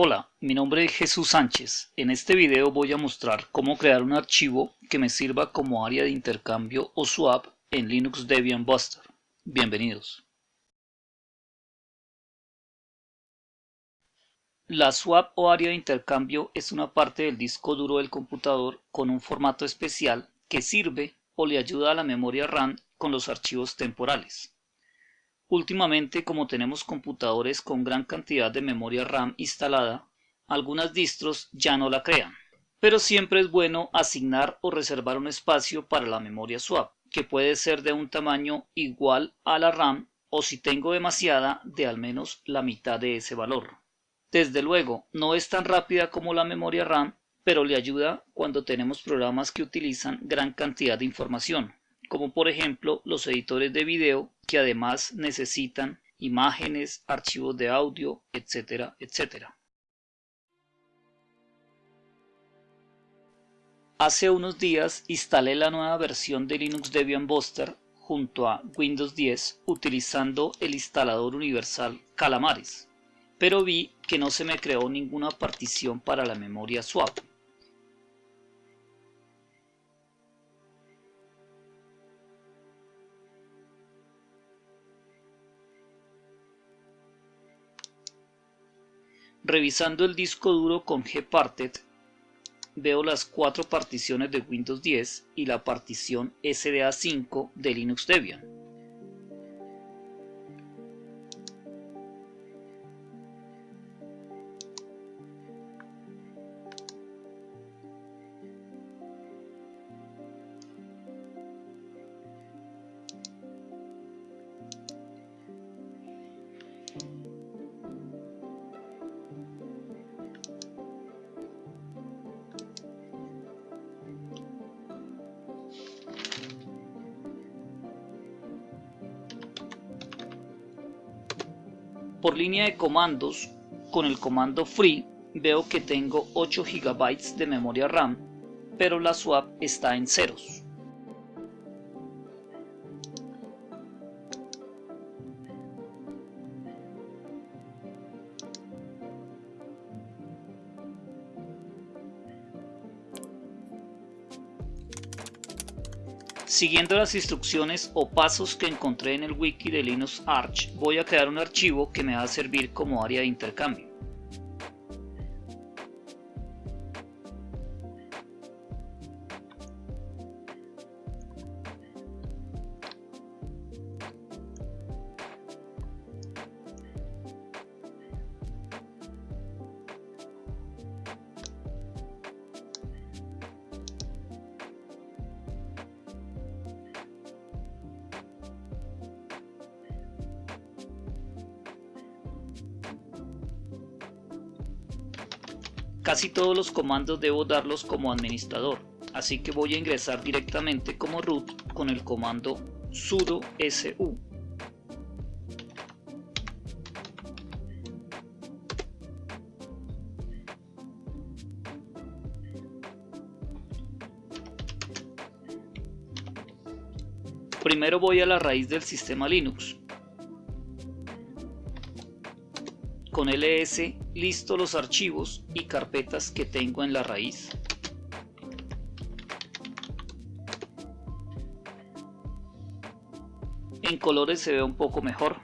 Hola, mi nombre es Jesús Sánchez. En este video voy a mostrar cómo crear un archivo que me sirva como área de intercambio o swap en Linux Debian Buster. Bienvenidos. La swap o área de intercambio es una parte del disco duro del computador con un formato especial que sirve o le ayuda a la memoria RAM con los archivos temporales. Últimamente, como tenemos computadores con gran cantidad de memoria RAM instalada, algunas distros ya no la crean. Pero siempre es bueno asignar o reservar un espacio para la memoria swap, que puede ser de un tamaño igual a la RAM o si tengo demasiada, de al menos la mitad de ese valor. Desde luego, no es tan rápida como la memoria RAM, pero le ayuda cuando tenemos programas que utilizan gran cantidad de información, como por ejemplo los editores de video que además necesitan imágenes, archivos de audio, etcétera, etcétera. Hace unos días instalé la nueva versión de Linux Debian Buster junto a Windows 10 utilizando el instalador universal Calamares, pero vi que no se me creó ninguna partición para la memoria swap. Revisando el disco duro con Gparted, veo las cuatro particiones de Windows 10 y la partición SDA5 de Linux Debian. Por línea de comandos, con el comando free veo que tengo 8 GB de memoria RAM, pero la swap está en ceros. Siguiendo las instrucciones o pasos que encontré en el wiki de Linux Arch, voy a crear un archivo que me va a servir como área de intercambio. Casi todos los comandos debo darlos como administrador, así que voy a ingresar directamente como root con el comando sudo su. Primero voy a la raíz del sistema Linux. Con ls listo los archivos y carpetas que tengo en la raíz. En colores se ve un poco mejor.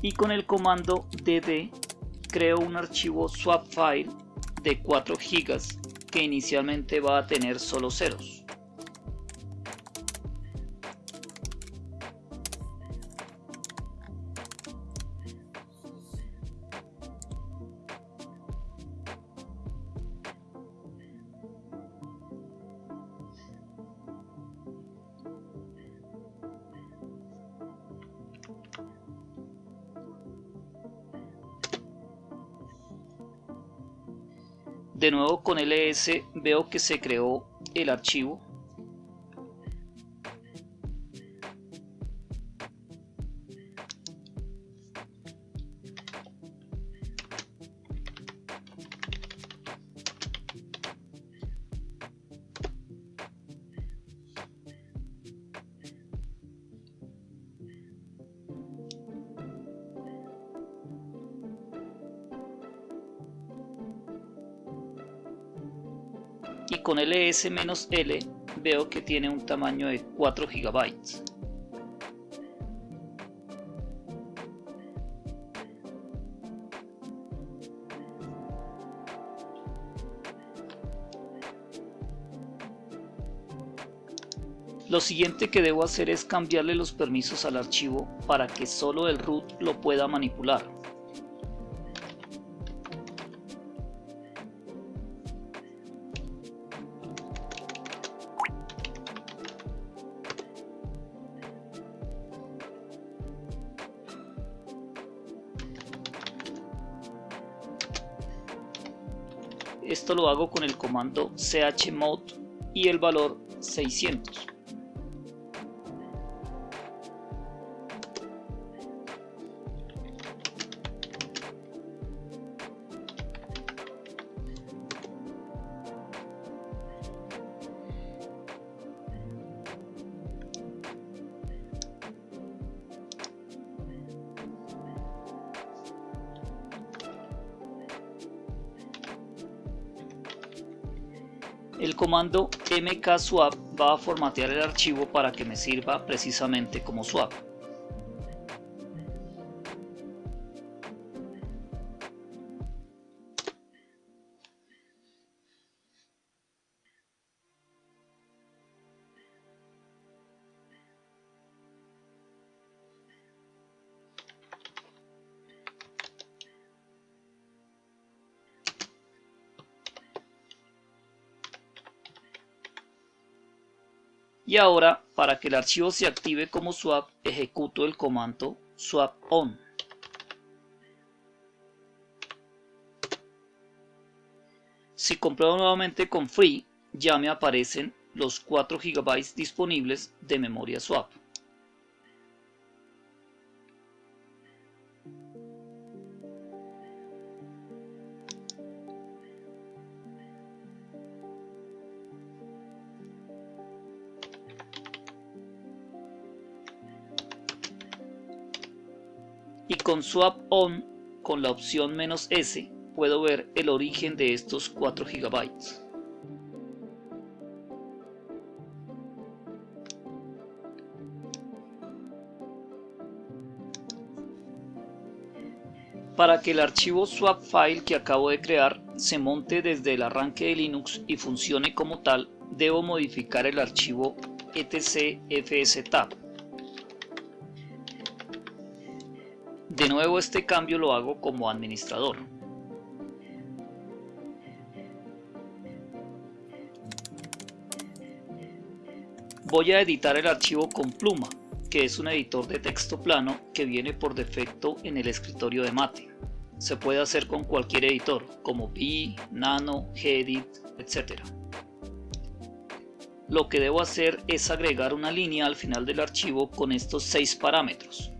Y con el comando dd creo un archivo swap file de 4 GB que inicialmente va a tener solo ceros. De nuevo con ls veo que se creó el archivo. Con ls-l veo que tiene un tamaño de 4 GB. Lo siguiente que debo hacer es cambiarle los permisos al archivo para que solo el root lo pueda manipular. Esto lo hago con el comando chmod y el valor 600. El comando mkswap va a formatear el archivo para que me sirva precisamente como swap. Y ahora, para que el archivo se active como swap, ejecuto el comando swap on. Si compruebo nuevamente con free, ya me aparecen los 4 GB disponibles de memoria swap. Y con swap on con la opción "-s" puedo ver el origen de estos 4 GB. Para que el archivo swap file que acabo de crear se monte desde el arranque de Linux y funcione como tal, debo modificar el archivo etcfstab. Nuevo este cambio lo hago como administrador. Voy a editar el archivo con Pluma, que es un editor de texto plano que viene por defecto en el escritorio de Mate. Se puede hacer con cualquier editor, como Pi, Nano, Gedit, etc. Lo que debo hacer es agregar una línea al final del archivo con estos seis parámetros.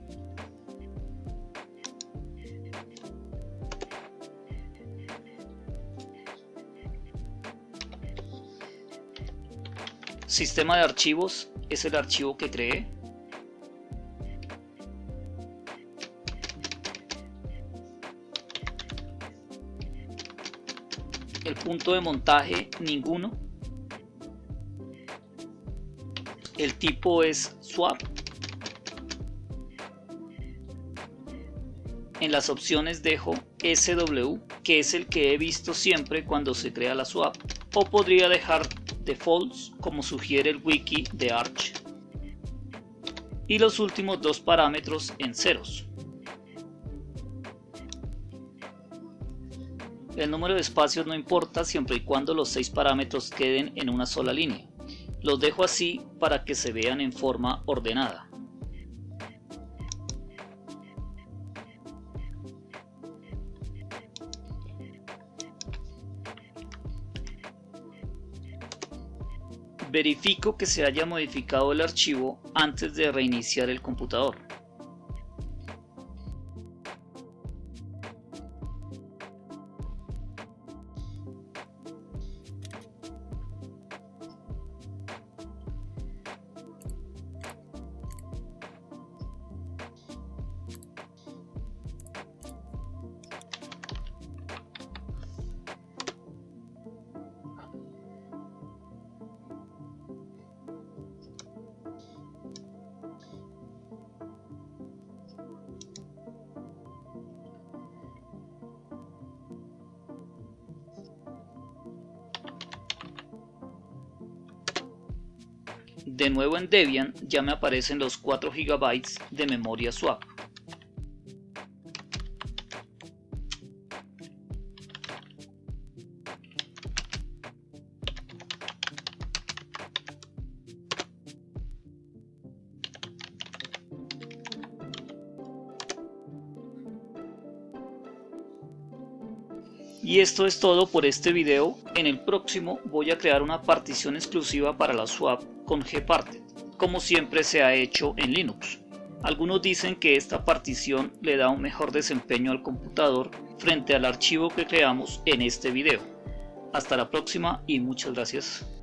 Sistema de archivos es el archivo que creé. El punto de montaje ninguno. El tipo es swap. En las opciones dejo SW, que es el que he visto siempre cuando se crea la swap, o podría dejar defaults como sugiere el wiki de Arch y los últimos dos parámetros en ceros. El número de espacios no importa siempre y cuando los seis parámetros queden en una sola línea. Los dejo así para que se vean en forma ordenada. Verifico que se haya modificado el archivo antes de reiniciar el computador. De nuevo en Debian ya me aparecen los 4 GB de memoria swap. Y esto es todo por este video, en el próximo voy a crear una partición exclusiva para la swap con gparted, como siempre se ha hecho en Linux. Algunos dicen que esta partición le da un mejor desempeño al computador frente al archivo que creamos en este video. Hasta la próxima y muchas gracias.